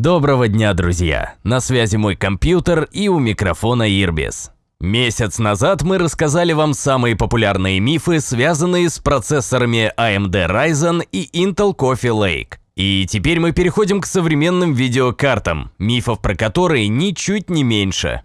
Доброго дня, друзья! На связи мой компьютер и у микрофона Ирбис. Месяц назад мы рассказали вам самые популярные мифы, связанные с процессорами AMD Ryzen и Intel Coffee Lake. И теперь мы переходим к современным видеокартам, мифов про которые ничуть не меньше.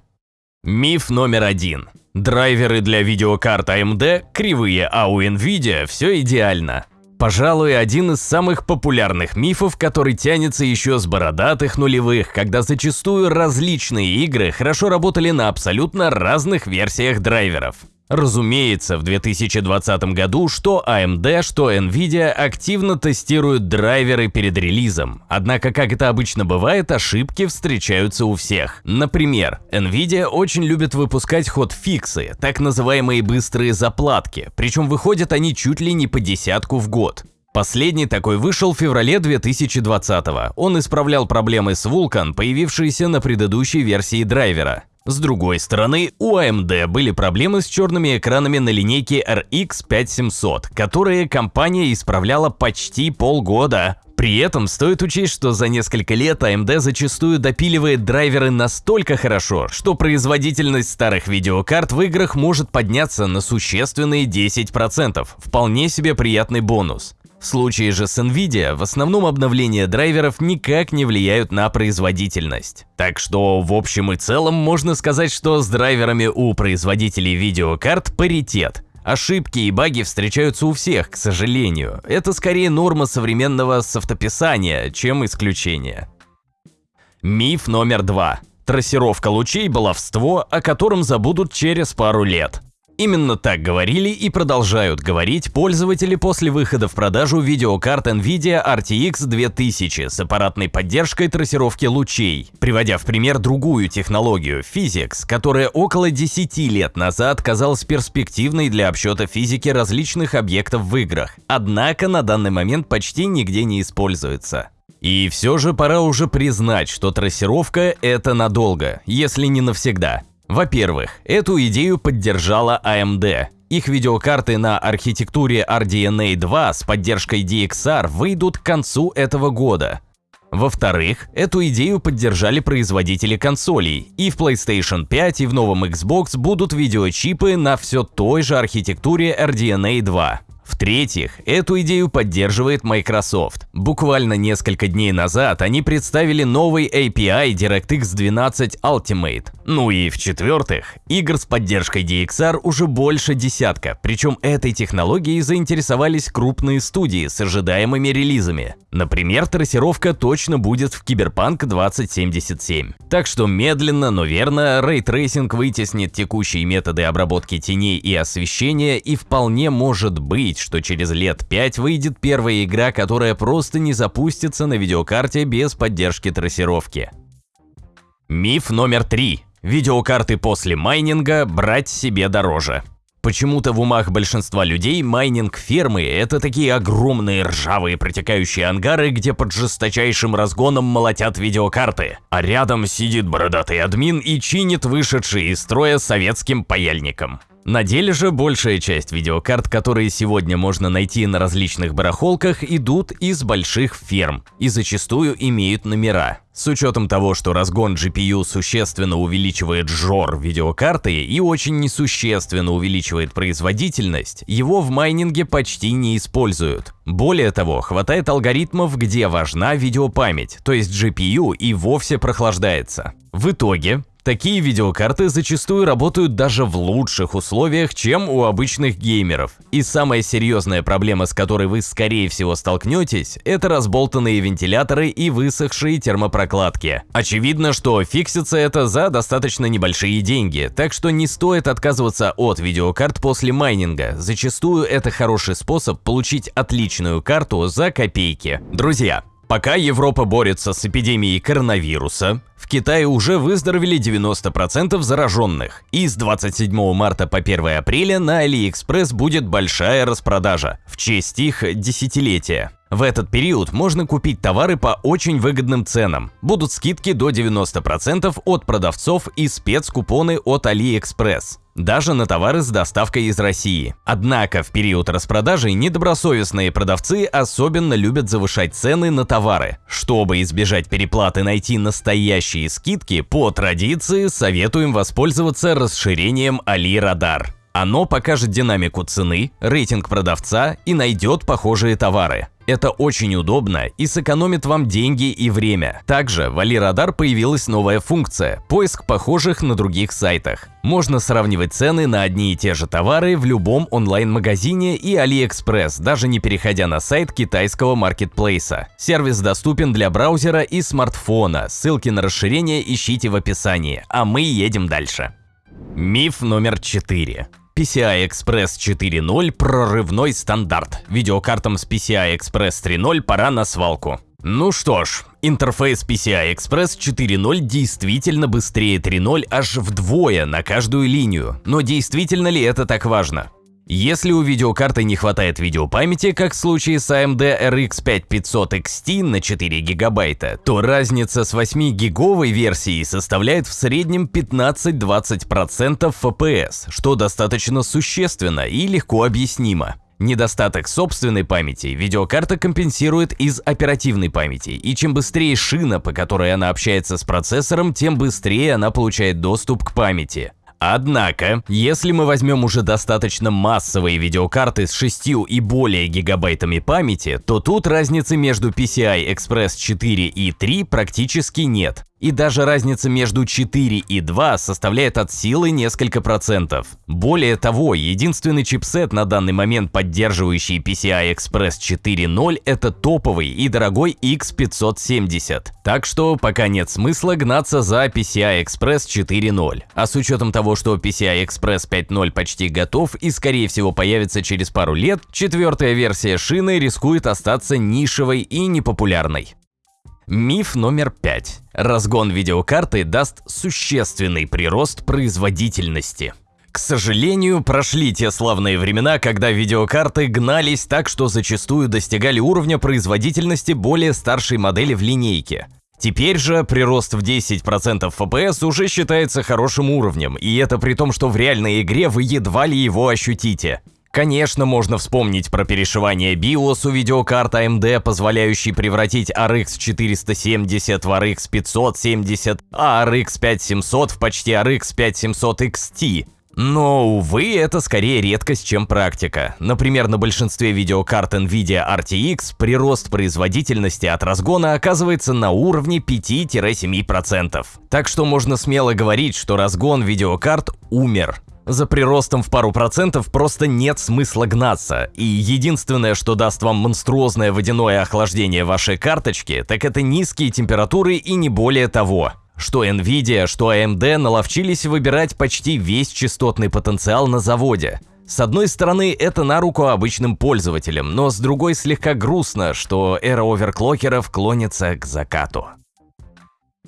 Миф номер один. Драйверы для видеокарт AMD кривые, а у Nvidia все идеально. Пожалуй, один из самых популярных мифов, который тянется еще с бородатых нулевых, когда зачастую различные игры хорошо работали на абсолютно разных версиях драйверов. Разумеется, в 2020 году что AMD, что Nvidia активно тестируют драйверы перед релизом. Однако, как это обычно бывает, ошибки встречаются у всех. Например, Nvidia очень любит выпускать ход-фиксы, так называемые быстрые заплатки, причем выходят они чуть ли не по десятку в год. Последний такой вышел в феврале 2020 -го. Он исправлял проблемы с Vulkan, появившиеся на предыдущей версии драйвера. С другой стороны, у AMD были проблемы с черными экранами на линейке RX 5700, которые компания исправляла почти полгода. При этом стоит учесть, что за несколько лет AMD зачастую допиливает драйверы настолько хорошо, что производительность старых видеокарт в играх может подняться на существенные 10%. Вполне себе приятный бонус. В случае же с Nvidia в основном обновления драйверов никак не влияют на производительность. Так что в общем и целом можно сказать, что с драйверами у производителей видеокарт паритет. Ошибки и баги встречаются у всех, к сожалению. Это скорее норма современного софтописания, чем исключение. Миф номер два. Трассировка лучей – баловство, о котором забудут через пару лет. Именно так говорили и продолжают говорить пользователи после выхода в продажу видеокарт NVIDIA RTX 2000 с аппаратной поддержкой трассировки лучей, приводя в пример другую технологию – Physics, которая около 10 лет назад казалась перспективной для обсчета физики различных объектов в играх, однако на данный момент почти нигде не используется. И все же пора уже признать, что трассировка – это надолго, если не навсегда. Во-первых, эту идею поддержала AMD. Их видеокарты на архитектуре RDNA 2 с поддержкой DXR выйдут к концу этого года. Во-вторых, эту идею поддержали производители консолей, и в PlayStation 5 и в новом Xbox будут видеочипы на все той же архитектуре RDNA 2. В-третьих, эту идею поддерживает Microsoft. Буквально несколько дней назад они представили новый API DirectX 12 Ultimate. Ну и в-четвертых, игр с поддержкой DXR уже больше десятка, причем этой технологией заинтересовались крупные студии с ожидаемыми релизами. Например, трассировка точно будет в Cyberpunk 2077. Так что медленно, но верно, ray tracing вытеснит текущие методы обработки теней и освещения и вполне может быть, что через лет 5 выйдет первая игра, которая просто не запустится на видеокарте без поддержки трассировки. Миф номер 3. Видеокарты после майнинга брать себе дороже. Почему-то в умах большинства людей майнинг-фермы – это такие огромные ржавые протекающие ангары, где под жесточайшим разгоном молотят видеокарты, а рядом сидит бородатый админ и чинит вышедшие из строя советским паяльником. На деле же большая часть видеокарт, которые сегодня можно найти на различных барахолках, идут из больших ферм и зачастую имеют номера. С учетом того, что разгон GPU существенно увеличивает жор видеокарты и очень несущественно увеличивает производительность, его в майнинге почти не используют. Более того, хватает алгоритмов, где важна видеопамять, то есть GPU и вовсе прохлаждается. В итоге, Такие видеокарты зачастую работают даже в лучших условиях, чем у обычных геймеров. И самая серьезная проблема, с которой вы скорее всего столкнетесь, это разболтанные вентиляторы и высохшие термопрокладки. Очевидно, что фиксится это за достаточно небольшие деньги, так что не стоит отказываться от видеокарт после майнинга. Зачастую это хороший способ получить отличную карту за копейки. Друзья, Пока Европа борется с эпидемией коронавируса, в Китае уже выздоровели 90% зараженных, и с 27 марта по 1 апреля на AliExpress будет большая распродажа в честь их десятилетия. В этот период можно купить товары по очень выгодным ценам. Будут скидки до 90% от продавцов и спецкупоны от AliExpress. Даже на товары с доставкой из России. Однако в период распродажи недобросовестные продавцы особенно любят завышать цены на товары. Чтобы избежать переплаты найти настоящие скидки, по традиции советуем воспользоваться расширением Али Радар. Оно покажет динамику цены, рейтинг продавца и найдет похожие товары. Это очень удобно и сэкономит вам деньги и время. Также в AliRadar появилась новая функция – поиск похожих на других сайтах. Можно сравнивать цены на одни и те же товары в любом онлайн-магазине и AliExpress, даже не переходя на сайт китайского маркетплейса. Сервис доступен для браузера и смартфона, ссылки на расширение ищите в описании, а мы едем дальше. Миф номер 4. PCI Express 4.0 – прорывной стандарт. Видеокартам с PCI Express 3.0 пора на свалку. Ну что ж, интерфейс PCI Express 4.0 действительно быстрее 3.0 аж вдвое на каждую линию. Но действительно ли это так важно? Если у видеокарты не хватает видеопамяти, как в случае с AMD RX 5500 XT на 4 гигабайта, то разница с 8-гиговой версией составляет в среднем 15-20% FPS, что достаточно существенно и легко объяснимо. Недостаток собственной памяти видеокарта компенсирует из оперативной памяти, и чем быстрее шина, по которой она общается с процессором, тем быстрее она получает доступ к памяти. Однако, если мы возьмем уже достаточно массовые видеокарты с 6 и более гигабайтами памяти, то тут разницы между PCI Express 4 и 3 практически нет. И даже разница между 4 и 2 составляет от силы несколько процентов. Более того, единственный чипсет на данный момент поддерживающий PCI Express 4.0 это топовый и дорогой X570. Так что пока нет смысла гнаться за PCI Express 4.0. А с учетом того, что PCI Express 5.0 почти готов и скорее всего появится через пару лет, четвертая версия шины рискует остаться нишевой и непопулярной. Миф номер пять. Разгон видеокарты даст существенный прирост производительности. К сожалению, прошли те славные времена, когда видеокарты гнались так, что зачастую достигали уровня производительности более старшей модели в линейке. Теперь же прирост в 10% FPS уже считается хорошим уровнем, и это при том, что в реальной игре вы едва ли его ощутите. Конечно, можно вспомнить про перешивание BIOS у видеокарт AMD, позволяющий превратить RX 470 в RX 570, а RX 5700 в почти RX 5700 XT. Но, увы, это скорее редкость, чем практика. Например, на большинстве видеокарт NVIDIA RTX прирост производительности от разгона оказывается на уровне 5-7%. Так что можно смело говорить, что разгон видеокарт умер. За приростом в пару процентов просто нет смысла гнаться, и единственное, что даст вам монструозное водяное охлаждение вашей карточки, так это низкие температуры и не более того. Что Nvidia, что AMD наловчились выбирать почти весь частотный потенциал на заводе. С одной стороны, это на руку обычным пользователям, но с другой слегка грустно, что эра оверклокеров клонится к закату.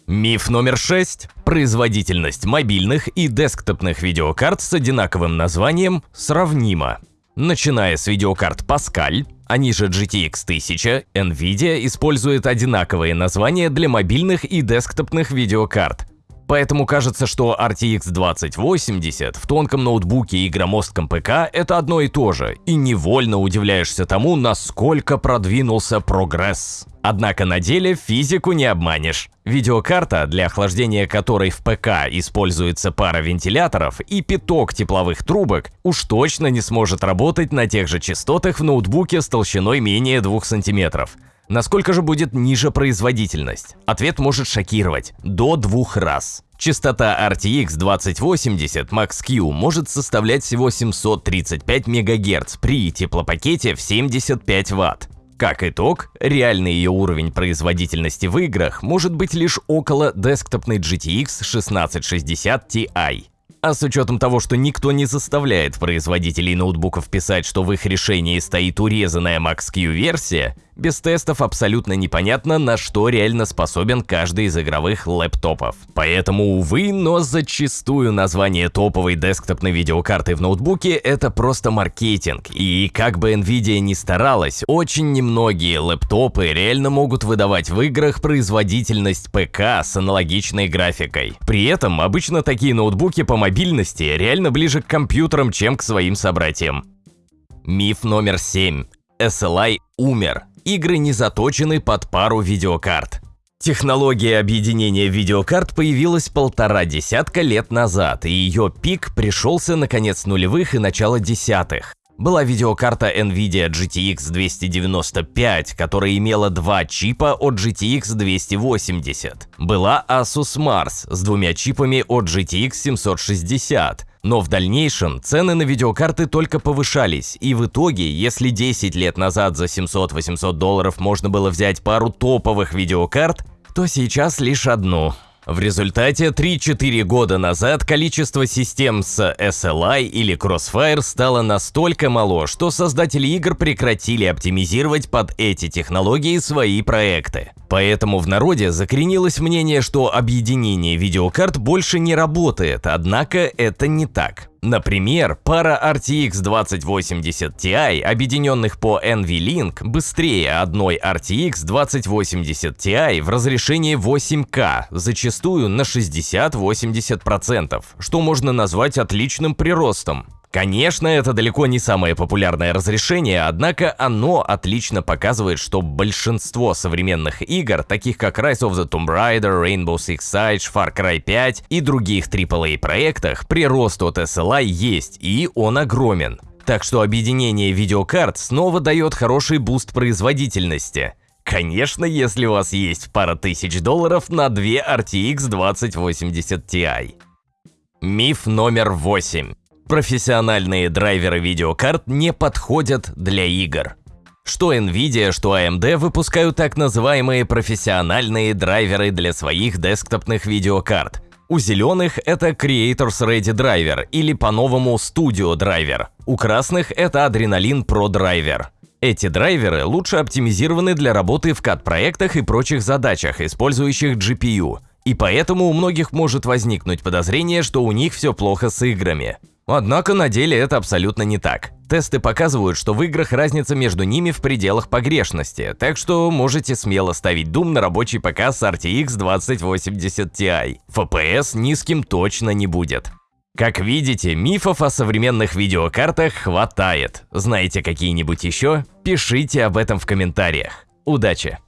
Миф номер 6. Производительность мобильных и десктопных видеокарт с одинаковым названием сравнима. Начиная с видеокарт Pascal, они же GTX 1000, Nvidia использует одинаковые названия для мобильных и десктопных видеокарт. Поэтому кажется, что RTX 2080 в тонком ноутбуке и громоздком ПК это одно и то же, и невольно удивляешься тому, насколько продвинулся прогресс. Однако на деле физику не обманешь. Видеокарта, для охлаждения которой в ПК используется пара вентиляторов и пяток тепловых трубок, уж точно не сможет работать на тех же частотах в ноутбуке с толщиной менее 2 см. Насколько же будет ниже производительность? Ответ может шокировать – до двух раз. Частота RTX 2080 Max-Q может составлять всего 735 МГц при теплопакете в 75 Вт. Как итог, реальный ее уровень производительности в играх может быть лишь около десктопной GTX 1660 Ti. А с учетом того, что никто не заставляет производителей ноутбуков писать, что в их решении стоит урезанная Max-Q версия, Без тестов абсолютно непонятно, на что реально способен каждый из игровых лэптопов. Поэтому, увы, но зачастую название топовой десктопной видеокарты в ноутбуке – это просто маркетинг. И как бы Nvidia ни старалась, очень немногие лэптопы реально могут выдавать в играх производительность ПК с аналогичной графикой. При этом обычно такие ноутбуки по мобильности реально ближе к компьютерам, чем к своим собратьям. Миф номер 7. SLI умер игры не заточены под пару видеокарт. Технология объединения видеокарт появилась полтора десятка лет назад, и ее пик пришелся на конец нулевых и начало десятых. Была видеокарта NVIDIA GTX 295, которая имела два чипа от GTX 280. Была Asus Mars с двумя чипами от GTX 760. Но в дальнейшем цены на видеокарты только повышались, и в итоге, если 10 лет назад за 700-800 долларов можно было взять пару топовых видеокарт, то сейчас лишь одну. В результате 3-4 года назад количество систем с SLI или Crossfire стало настолько мало, что создатели игр прекратили оптимизировать под эти технологии свои проекты. Поэтому в народе закоренилось мнение, что объединение видеокарт больше не работает, однако это не так. Например, пара RTX 2080 Ti, объединенных по NVLink, быстрее одной RTX 2080 Ti в разрешении 8К, зачастую на 60-80%, что можно назвать отличным приростом. Конечно, это далеко не самое популярное разрешение, однако оно отлично показывает, что большинство современных игр, таких как Rise of the Tomb Raider, Rainbow Six Siege, Far Cry 5 и других AAA проектах, прирост от SLI есть, и он огромен. Так что объединение видеокарт снова дает хороший boost производительности. Конечно, если у вас есть пара тысяч долларов на две RTX 2080 Ti. Миф номер 8. Профессиональные драйверы видеокарт не подходят для игр. Что Nvidia, что AMD выпускают так называемые профессиональные драйверы для своих десктопных видеокарт. У зеленых это Creators Ready Driver или по-новому Studio Driver. У красных это Adrenalin Pro Driver. Эти драйверы лучше оптимизированы для работы в CAD-проектах и прочих задачах, использующих GPU. И поэтому у многих может возникнуть подозрение, что у них все плохо с играми. Однако на деле это абсолютно не так. Тесты показывают, что в играх разница между ними в пределах погрешности, так что можете смело ставить Doom на рабочий ПК с RTX 2080 Ti. FPS низким точно не будет. Как видите, мифов о современных видеокартах хватает. Знаете какие-нибудь еще? Пишите об этом в комментариях. Удачи!